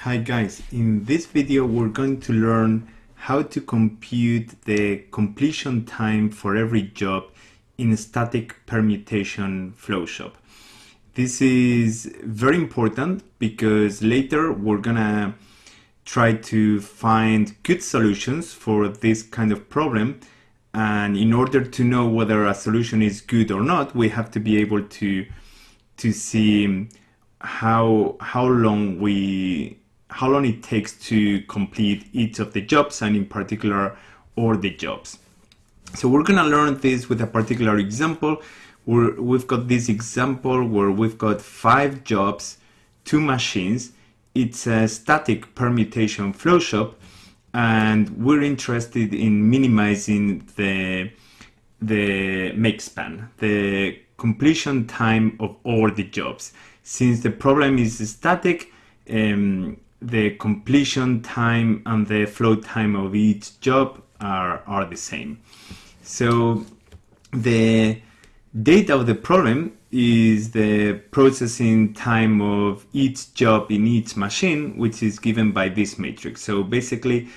Hi guys, in this video we're going to learn how to compute the completion time for every job in a static permutation flowshop. This is very important because later we're gonna try to find good solutions for this kind of problem and in order to know whether a solution is good or not we have to be able to to see how how long we how long it takes to complete each of the jobs and in particular all the jobs. So we're gonna learn this with a particular example. We're, we've got this example where we've got five jobs, two machines. It's a static permutation flow shop and we're interested in minimizing the the make span, the completion time of all the jobs. Since the problem is static, um, the completion time and the flow time of each job are, are the same. So the data of the problem is the processing time of each job in each machine, which is given by this matrix. So basically,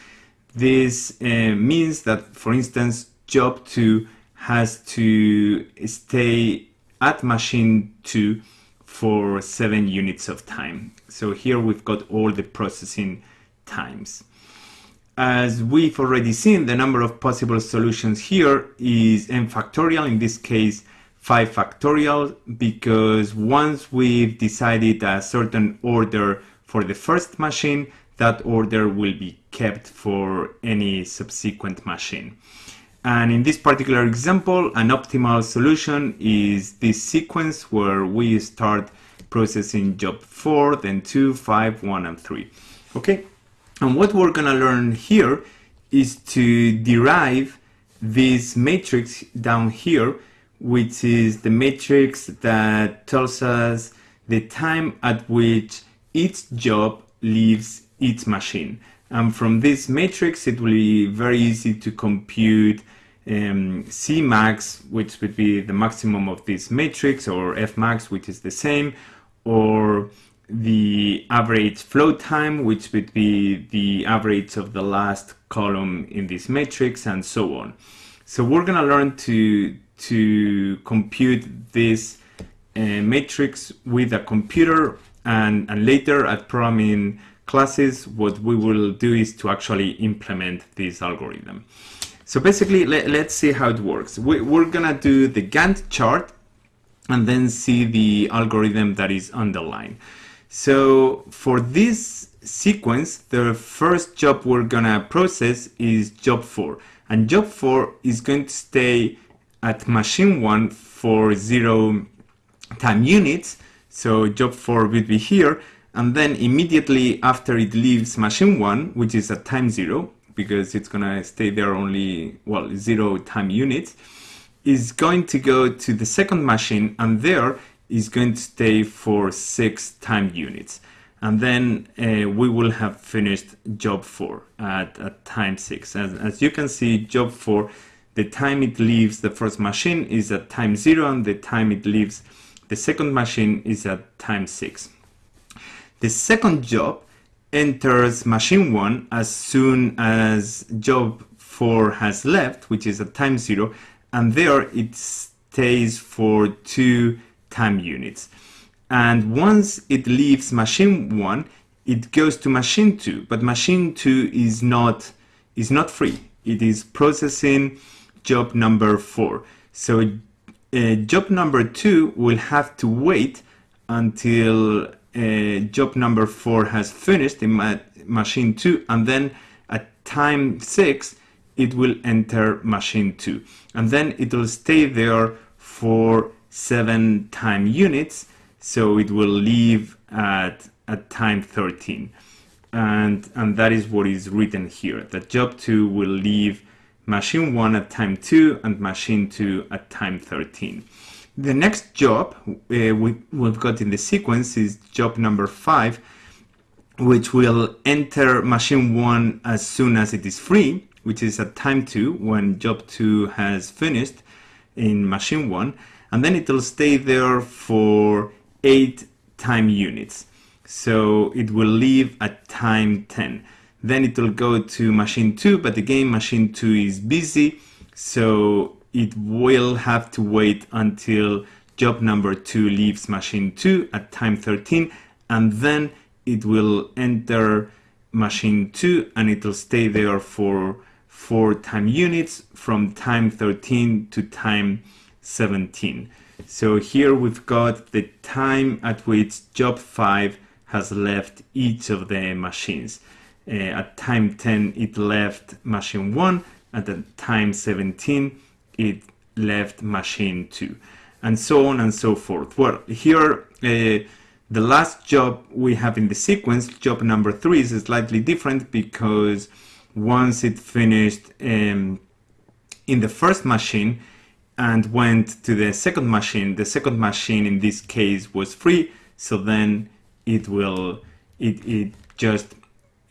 this uh, means that, for instance, job 2 has to stay at machine 2 for 7 units of time. So here we've got all the processing times. As we've already seen, the number of possible solutions here is n factorial, in this case 5 factorial, because once we've decided a certain order for the first machine, that order will be kept for any subsequent machine. And in this particular example, an optimal solution is this sequence where we start processing job 4, then 2, 5, 1, and 3. Okay, and what we're gonna learn here is to derive this matrix down here, which is the matrix that tells us the time at which each job leaves each machine. And from this matrix, it will be very easy to compute um, Cmax, which would be the maximum of this matrix, or Fmax, which is the same, or the average flow time, which would be the average of the last column in this matrix, and so on. So we're going to learn to, to compute this uh, matrix with a computer, and, and later at programming classes, what we will do is to actually implement this algorithm. So basically, let, us see how it works. We, we're gonna do the Gantt chart and then see the algorithm that is underlined. So for this sequence, the first job we're gonna process is job 4. And job 4 is going to stay at machine 1 for 0 time units. So job 4 will be here and then immediately after it leaves machine 1 which is at time 0 because it's gonna stay there only well 0 time units is going to go to the second machine and there is going to stay for 6 time units. And then uh, we will have finished job 4 at, at time 6 as, as you can see job 4 the time it leaves the first machine is at time 0 and the time it leaves the second machine is at time 6 the second job enters machine 1 as soon as job 4 has left, which is at time 0, and there it stays for 2 time units. And once it leaves machine 1, it goes to machine 2, but machine 2 is not, is not free. It is processing job number 4. So uh, job number 2 will have to wait until uh, job number four has finished in ma machine two and then at time six it will enter machine two. And then it will stay there for seven time units so it will leave at at time 13 and and that is what is written here that job 2 will leave machine 1 at time 2 and machine 2 at time 13 the next job uh, we, we've got in the sequence is job number five, which will enter machine one as soon as it is free, which is at time two when job two has finished in machine one, and then it will stay there for eight time units. So it will leave at time 10. Then it will go to machine 2, but again, machine 2 is busy. So it will have to wait until job number 2 leaves machine 2 at time 13. And then it will enter machine 2 and it will stay there for 4 time units from time 13 to time 17. So here we've got the time at which job 5 has left each of the machines. Uh, at time 10 it left machine 1, at time 17 it left machine 2, and so on and so forth. Well, here uh, the last job we have in the sequence, job number 3, is slightly different because once it finished um, in the first machine and went to the second machine, the second machine in this case was free, so then it will it, it just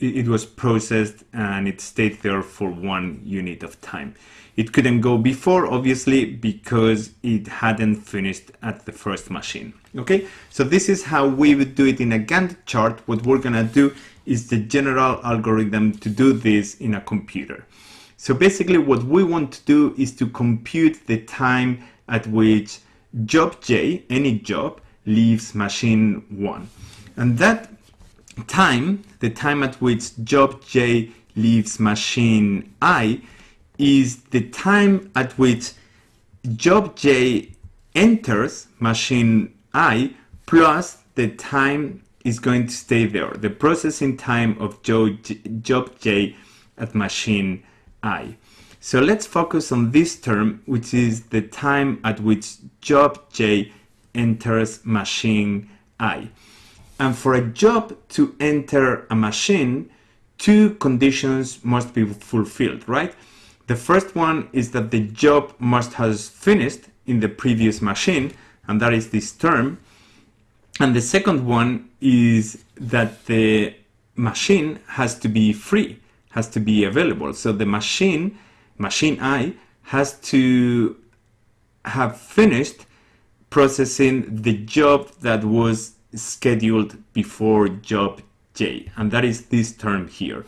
it was processed and it stayed there for one unit of time. It couldn't go before, obviously, because it hadn't finished at the first machine. Okay, so this is how we would do it in a Gantt chart. What we're gonna do is the general algorithm to do this in a computer. So basically what we want to do is to compute the time at which job J, any job, leaves machine 1. And that time, the time at which job J leaves machine I, is the time at which job J enters machine I plus the time is going to stay there, the processing time of job J at machine I. So let's focus on this term, which is the time at which job J enters machine I. And for a job to enter a machine, two conditions must be fulfilled, right? The first one is that the job must has finished in the previous machine, and that is this term. And the second one is that the machine has to be free, has to be available. So the machine, machine I, has to have finished processing the job that was scheduled before job J, and that is this term here.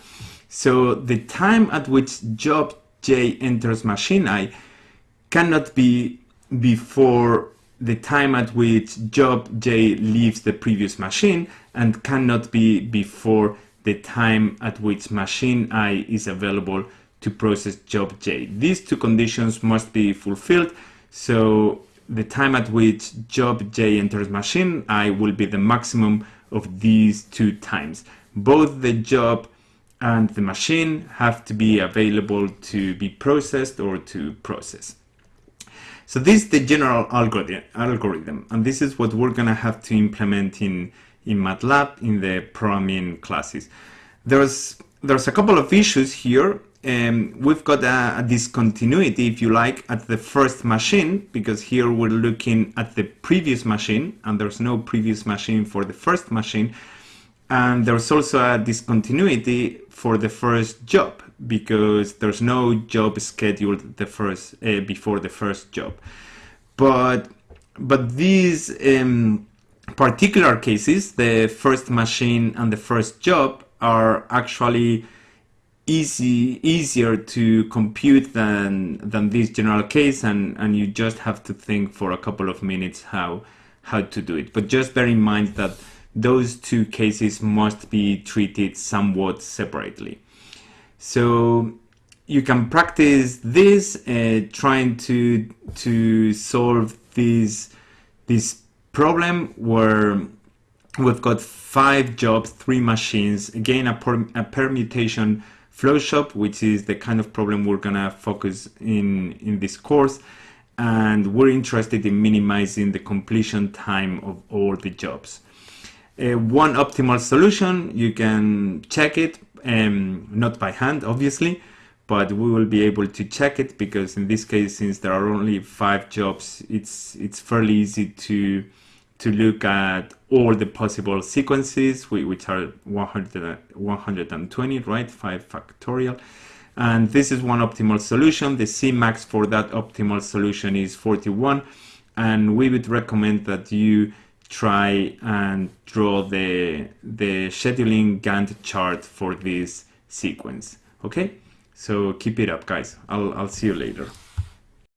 So the time at which job J enters machine I cannot be before the time at which job J leaves the previous machine and cannot be before the time at which machine I is available to process job J. These two conditions must be fulfilled. So the time at which job J enters machine I will be the maximum of these two times. Both the job and the machine have to be available to be processed or to process. So this is the general algorithm, and this is what we're gonna have to implement in, in MATLAB in the programming classes. There's, there's a couple of issues here um, we've got a, a, discontinuity, if you like, at the first machine, because here we're looking at the previous machine, and there's no previous machine for the first machine. And there's also a discontinuity for the first job, because there's no job scheduled the first uh, before the first job. But but these um, particular cases, the first machine and the first job, are actually easy easier to compute than than this general case and and you just have to think for a couple of minutes how how to do it. But just bear in mind that those two cases must be treated somewhat separately. So you can practice this uh, trying to to solve this this problem where we've got five jobs three machines again a, per, a permutation Flowshop, which is the kind of problem we're gonna focus in, in this course. And we're interested in minimizing the completion time of all the jobs. Uh, one optimal solution, you can check it, um, not by hand, obviously, but we will be able to check it because in this case, since there are only five jobs, it's, it's fairly easy to to look at all the possible sequences, which are 100, 120, right? 5 factorial. And this is one optimal solution. The Cmax for that optimal solution is 41. And we would recommend that you try and draw the, the scheduling Gantt chart for this sequence. Okay, so keep it up guys. I'll, I'll see you later.